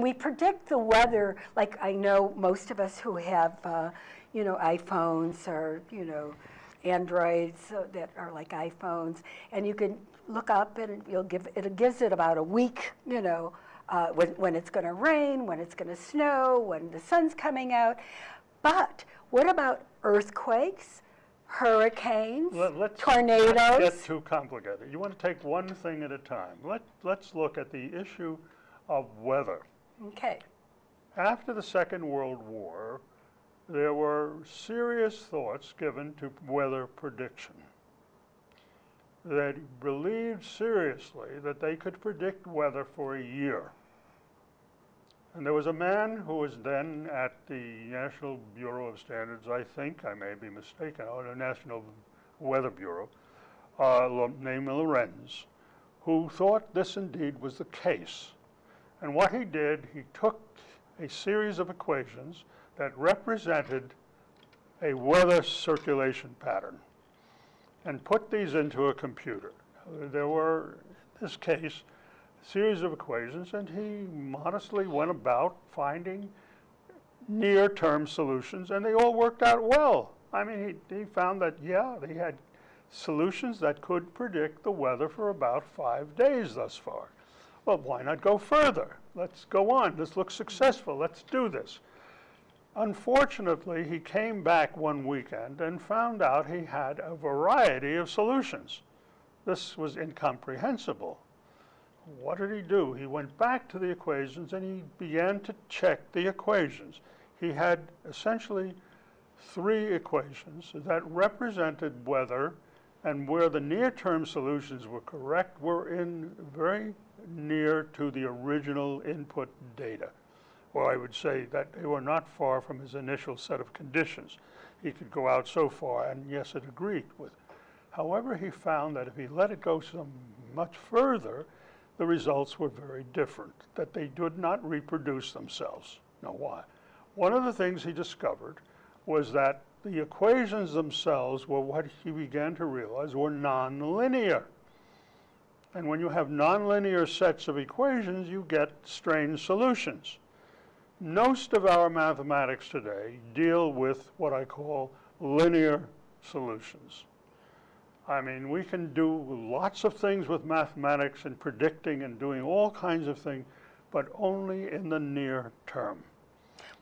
We predict the weather, like I know most of us who have, uh, you know, iPhones or, you know, Androids uh, that are like iPhones, and you can look up and you'll give, it gives it about a week, you know, uh, when, when it's going to rain, when it's going to snow, when the sun's coming out. But what about earthquakes, hurricanes, Let- let's- tornadoes? Let's get too complicated. You want to take one thing at a time. Let, let's look at the issue of weather. Okay. After the Second World War, there were serious thoughts given to weather prediction. They believed seriously that they could predict weather for a year. And there was a man who was then at the National Bureau of Standards, I think, I may be mistaken, or the National Weather Bureau, uh, named Lorenz, who thought this indeed was the case. And what he did, he took a series of equations that represented a weather circulation pattern and put these into a computer. There were, in this case, a series of equations, and he modestly went about finding near-term solutions, and they all worked out well. I mean, he, he found that, yeah, they had solutions that could predict the weather for about five days thus far. Well, why not go further? Let's go on. This looks successful. Let's do this. Unfortunately, he came back one weekend and found out he had a variety of solutions. This was incomprehensible. What did he do? He went back to the equations and he began to check the equations. He had essentially three equations that represented weather and where the near-term solutions were correct were in very near to the original input data. Or I would say that they were not far from his initial set of conditions. He could go out so far, and yes, it agreed with. However, he found that if he let it go so much further, the results were very different, that they did not reproduce themselves. Now, why? One of the things he discovered was that the equations themselves were what he began to realize were nonlinear. And when you have nonlinear sets of equations, you get strange solutions. Most of our mathematics today deal with what I call linear solutions. I mean, we can do lots of things with mathematics and predicting and doing all kinds of things, but only in the near term.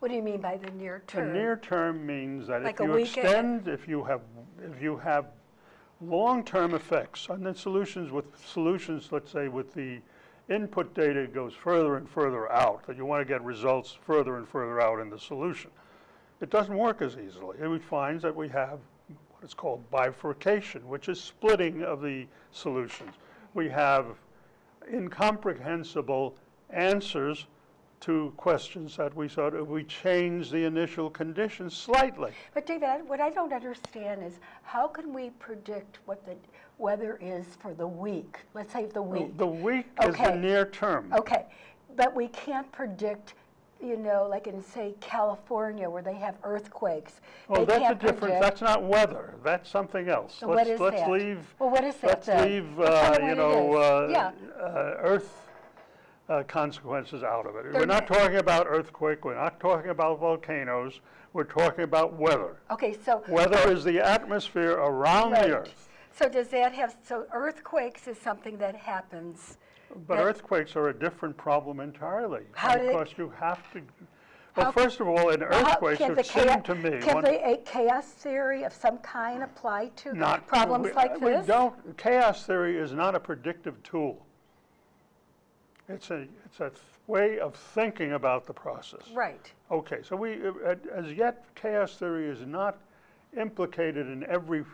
What do you mean by the near term? The near term means that Like if you extend, if you have, if you have long-term effects, and then solutions with solutions, let's say with the input data goes further and further out, that you want to get results further and further out in the solution. It doesn't work as easily. And we find that we have what is called bifurcation, which is splitting of the solutions. We have incomprehensible answers to questions that we sort of, we change the initial conditions slightly. But David, I- what I don't understand is how can we predict what the weather is for the week? Let's say the week. The week is the Okay. near term. Okay, but we can't predict, you know, like in, say, California where they have earthquakes. Well, They that's a different, that's not weather, that's something else. So what Let's- is Let's that? leave, Well, what is that let's then? leave, uh, you know, uh, Yeah. uh, earth uh, consequences out of it. We're They're not not- talking about earthquake, we're not talking about volcanoes, we're talking about weather. Okay, so. Weather is the atmosphere around Right. the earth. So does that have, so earthquakes is something that happens, But That- earthquakes are a different problem entirely. How do they- you have to, How- well, first of all, an earthquake earthquakes, can it seemed to me. Can one- the a chaos theory of some kind apply to not problems we- like this? We don't, chaos theory is not a predictive tool. It's a, it's a th- way of thinking about the process. Right. Okay, so we, uh, as yet, chaos theory is not implicated in every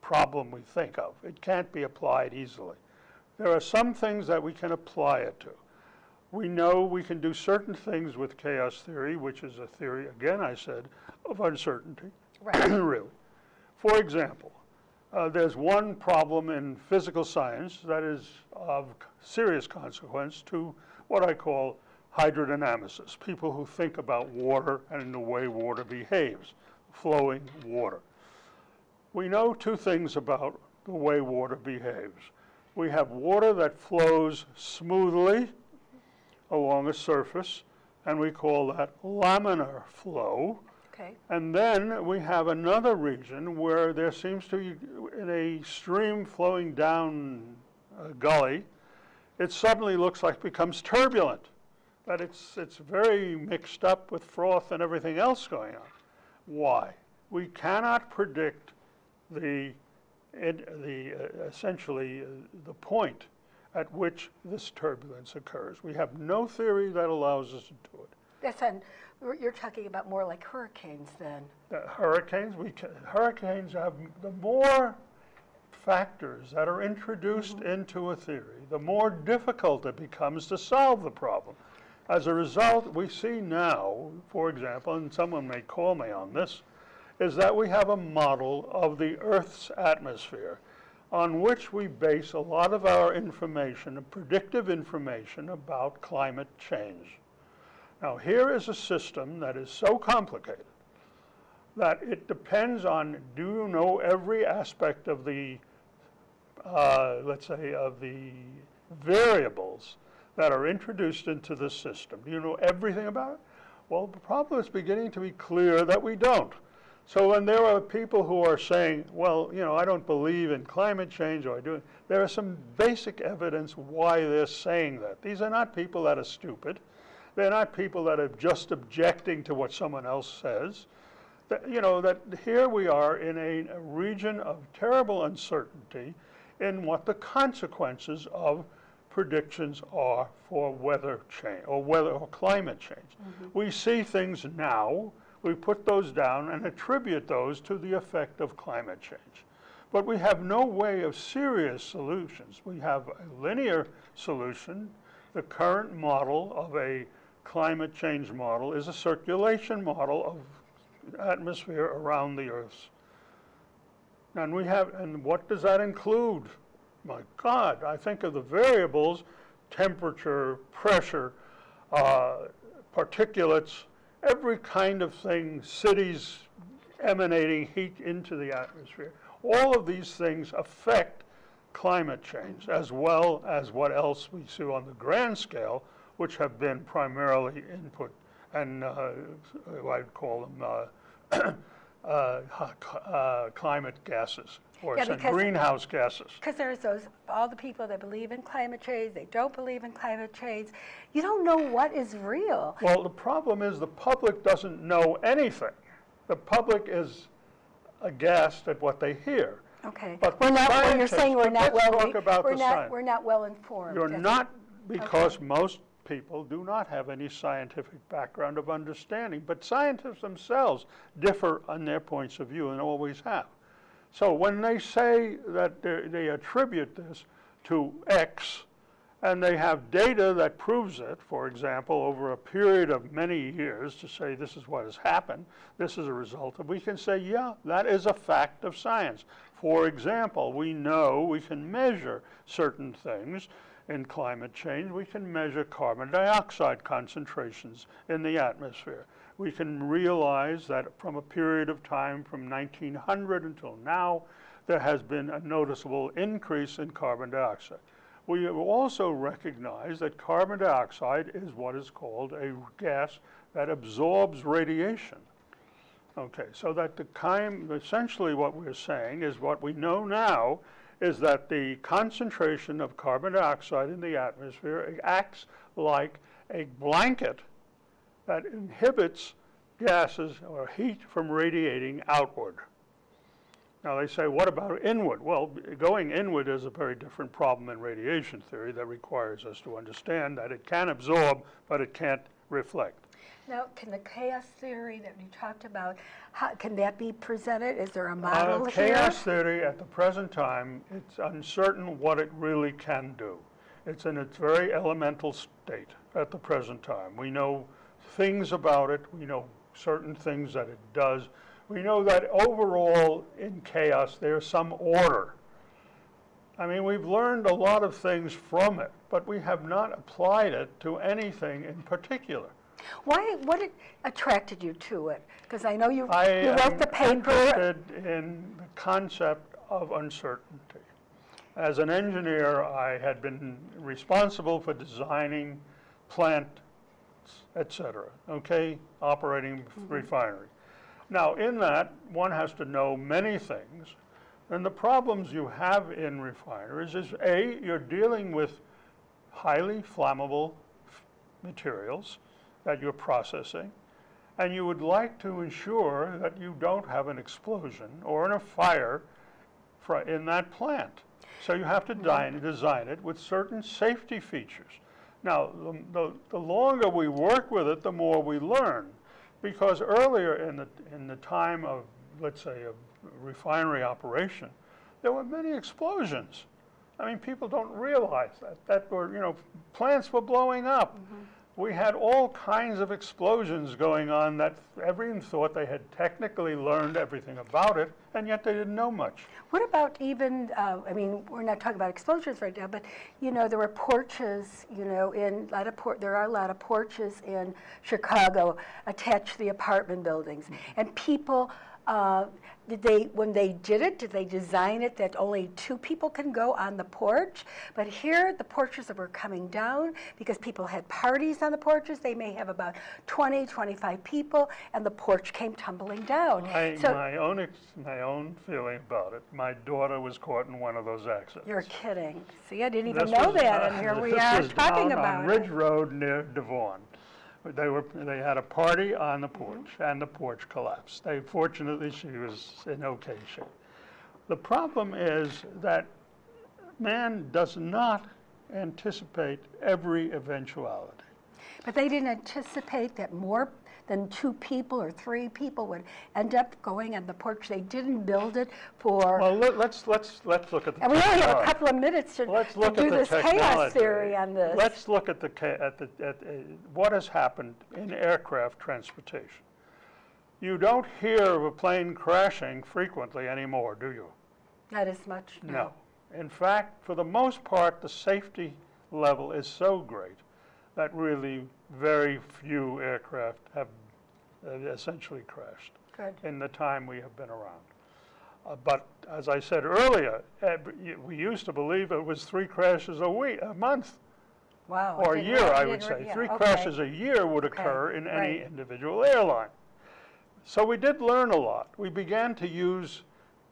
problem we think of. It can't be applied easily. There are some things that we can apply it to. We know we can do certain things with chaos theory, which is a theory, again, I said, of uncertainty. Right. really. For example, uh, there's one problem in physical science that is of serious consequence to what I call hydrodynamicists, people who think about water and the way water behaves, flowing water. We know two things about the way water behaves. We have water that flows smoothly along a surface, and we call that laminar flow. Okay, And then we have another region where there seems to be, in a stream flowing down a gully, it suddenly looks like becomes turbulent. That it's, it's very mixed up with froth and everything else going on. Why? We cannot predict the, the, uh, essentially, uh, the point at which this turbulence occurs. We have no theory that allows us to do it. that's on, you're- talking about more like hurricanes then. The hurricanes, we ca hurricanes have, the more factors that are introduced mm-hmm. into a theory, the more difficult it becomes to solve the problem. As a result, we see now, for example, and someone may call me on this, is that we have a model of the Earth's atmosphere on which we base a lot of our information, predictive information about climate change. Now, here is a system that is so complicated that it depends on, do you know every aspect of the, uh, let's say, of the variables that are introduced into the system? Do you know everything about it? Well, the problem is beginning to be clear that we don't. So when there are people who are saying, well, you know, I don't believe in climate change, or I do, there is some basic evidence why they're saying that. These are not people that are stupid. They're not people that are just objecting to what someone else says. That, you know, that here we are in a, a region of terrible uncertainty in what the consequences of predictions are for weather change or weather or climate change. Mm-hmm. We see things now, we put those down and attribute those to the effect of climate change. But we have no way of serious solutions. We have a linear solution. The current model of a climate change model is a circulation model of atmosphere around the Earth's. And we have, and what does that include? My God, I think of the variables, temperature, pressure, uh, particulates, every kind of thing, cities emanating heat into the atmosphere. All of these things affect climate change as well as what else we see on the grand scale, which have been primarily input and uh, I'd call them uh, uh, uh, climate gases or Yeah, because- greenhouse gases. Because there's those, all the people that believe in climate change, they don't believe in climate change. You don't know what is real. Well, the problem is the public doesn't know anything. The public is aghast at what they hear. Okay. But We're not, when you're saying we're not well, about we're not, we're not well informed. You're not, because most people do not have any scientific background of understanding, but scientists themselves differ on their points of view and always have. So when they say that they attribute this to X, and they have data that proves it, for example, over a period of many years to say this is what has happened, this is a result of, we can say, yeah, that is a fact of science. For example, we know we can measure certain things in climate change. We can measure carbon dioxide concentrations in the atmosphere. We can realize that from a period of time from 1900 until now, there has been a noticeable increase in carbon dioxide. We also recognize that carbon dioxide is what is called a gas that absorbs radiation. Okay, so that the kind, essentially what we're saying is what we know now is that the concentration of carbon dioxide in the atmosphere acts like a blanket that inhibits gases or heat from radiating outward. Now they say, what about inward? Well, going inward is a very different problem in radiation theory that requires us to understand that it can absorb, but it can't reflect. Now, can the chaos theory that you talked about, how, can that be presented? Is there a Uh, model here? Chaos theory, at the present time, it's uncertain what it really can do. It's in its very elemental state at the present time. We know things about it, we know certain things that it does. We know that overall, in chaos, there's some order. I mean, we've learned a lot of things from it, but we have not applied it to anything in particular. Why, what it- attracted you to it? Because I know you, I you wrote the am paper. interested in the concept of uncertainty. As an engineer, I had been responsible for designing plant, et cetera, okay, operating mm-hmm. refinery. Now, in that, one has to know many things, and the problems you have in refineries is, A, you're dealing with highly flammable f- materials that you're processing, and you would like to ensure that you don't have an explosion or in a fire in that plant. So you have to mm-hmm. design, design it with certain safety features. Now, the, the, the longer we work with it, the more we learn. Because earlier in the, in the time of, let's say, a refinery operation, there were many explosions. I mean, people don't realize that, that were, you know, plants were blowing up. Mm-hmm. We had all kinds of explosions going on that everyone thought they had technically learned everything about it, and yet they didn't know much. What about even, uh, I mean, we're not talking about explosions right now, but, you know, there were porches, you know, in, a lot of por- there are a lot of porches in Chicago attached to the apartment buildings. And people, uh, did they, when they did it, did they design it that only two people can go on the porch? But here, the porches were coming down because people had parties on the porches. They may have about 20, 25 people, and the porch came tumbling down. My, So- my own, ex- my own feeling about it, my daughter was caught in one of those accidents. You're kidding. See, I didn't even This know was, that, uh, and here we are talking about on it. Ridge Road near Devon. They were, they had a party on the porch, and the porch collapsed. They, fortunately, she was in okay shape. The problem is that man does not anticipate every eventuality. But they didn't anticipate that more than two people or three people would end up going on the porch. They didn't build it for, Well, let- let's, let's, let's look at the and we only have a couple of minutes to Let's to look at do the this chaos theory on this. Let's look at the, at the, at, uh, what has happened in aircraft transportation. You don't hear of a plane crashing frequently anymore, do you? Not as much, no. No. In fact, for the most part, the safety level is so great that really very few aircraft have uh, essentially crashed Good. in the time we have been around. Uh, But as I said earlier, we used to believe it was three crashes a week, a month, Wow. Or a year, I would say. yeah, Three okay. crashes a year would Okay, occur in any right. individual airline. So we did learn a lot. We began to use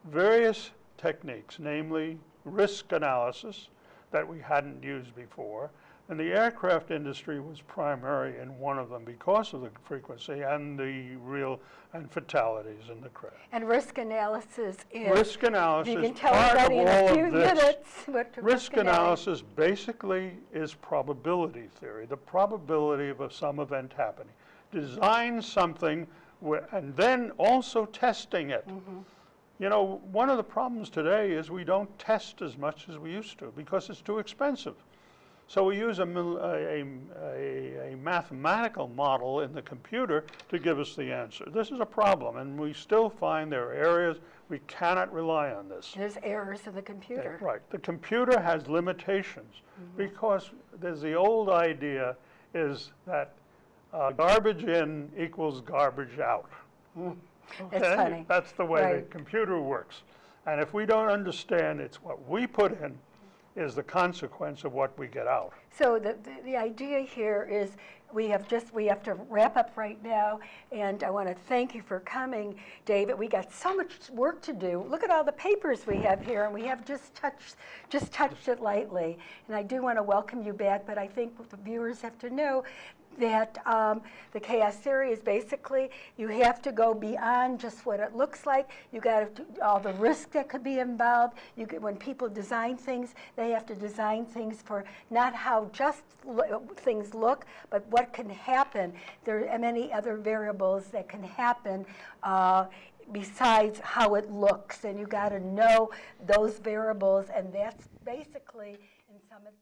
various techniques, namely risk analysis that we hadn't used before. And the aircraft industry was primary in one of them because of the frequency and the real, and fatalities in the crash. And risk analysis is. Risk analysis, You can tell part of everybody in a all few of this. minutes what the Risk analysis. basically is probability theory, the probability of a- some event happening. Design something and then also testing it. Mm-hmm. You know, one of the problems today is we don't test as much as we used to because it's too expensive. So we use a, a, a, a mathematical model in the computer to give us the answer. This is a problem, and we still find there are areas we cannot rely on this. There's errors in the computer. Right. The computer has limitations because there's the old idea is that uh, garbage in equals garbage out. That's Okay? funny. That's the way the computer works. And if we don't understand it's what we put in is the consequence of what we get out. So the, the, the idea here is we have just, we have to wrap up right now. And I want to thank you for coming, David. We got so much work to do. Look at all the papers we have here and we have just touched, just touched it lightly. And I do want to welcome you back, but I think the viewers have to know that um, the chaos theory is basically you have to go beyond just what it looks like. You got to all the risk that could be involved. You get, when people design things, they have to design things for not how just lo- things look, but what can happen. There are many other variables that can happen. Uh, besides how it looks and you got to know those variables and that's basically in some of